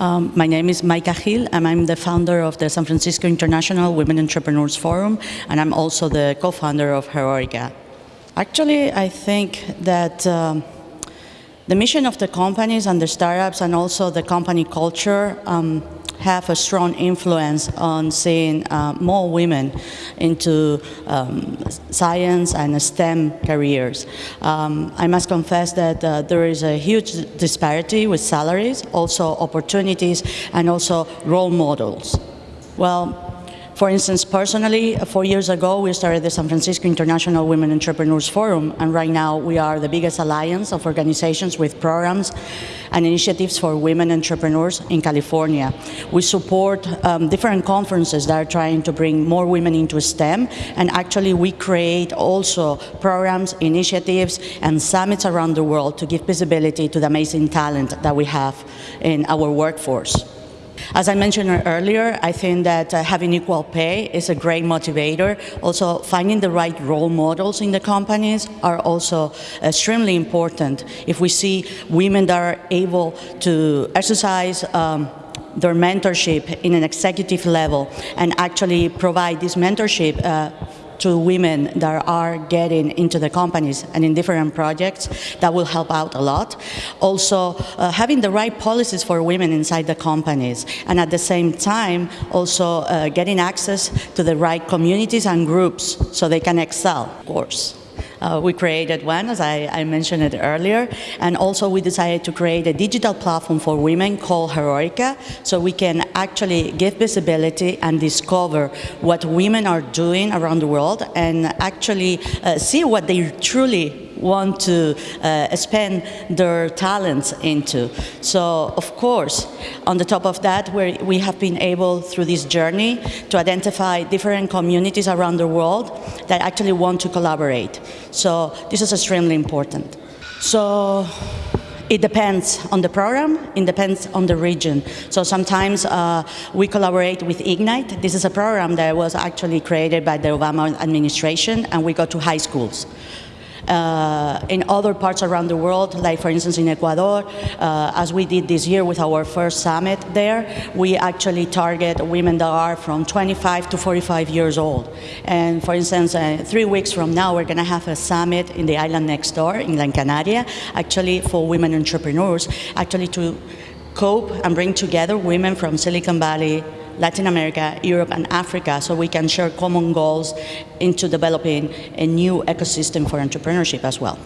Um, my name is Maika Hill, and I'm the founder of the San Francisco International Women Entrepreneurs Forum, and I'm also the co-founder of Heroica. Actually, I think that um, the mission of the companies and the startups and also the company culture um, have a strong influence on seeing uh, more women into um, science and STEM careers. Um, I must confess that uh, there is a huge disparity with salaries, also opportunities, and also role models. Well, for instance, personally, four years ago, we started the San Francisco International Women Entrepreneurs Forum, and right now we are the biggest alliance of organizations with programs and initiatives for women entrepreneurs in California. We support um, different conferences that are trying to bring more women into STEM, and actually we create also programs, initiatives, and summits around the world to give visibility to the amazing talent that we have in our workforce. As I mentioned earlier, I think that uh, having equal pay is a great motivator. Also, finding the right role models in the companies are also extremely important. If we see women that are able to exercise um, their mentorship in an executive level and actually provide this mentorship uh, to women that are getting into the companies and in different projects that will help out a lot. Also, uh, having the right policies for women inside the companies and at the same time also uh, getting access to the right communities and groups so they can excel, of course. Uh, we created one, as I, I, mentioned it earlier, and also we decided to create a digital platform for women called Heroica, so we can actually give visibility and discover what women are doing around the world and actually uh, see what they truly want to uh, spend their talents into. So, of course, on the top of that, we have been able, through this journey, to identify different communities around the world that actually want to collaborate. So this is extremely important. So it depends on the program, it depends on the region. So sometimes uh, we collaborate with Ignite. This is a program that was actually created by the Obama administration and we go to high schools uh, in other parts around the world, like for instance in Ecuador, uh, as we did this year with our first summit there, we actually target women that are from 25 to 45 years old. And for instance, uh, three weeks from now, we're going to have a summit in the island next door, in La Canaria, actually for women entrepreneurs, actually to cope and bring together women from Silicon Valley, Latin America, Europe, and Africa so we can share common goals into developing a new ecosystem for entrepreneurship as well.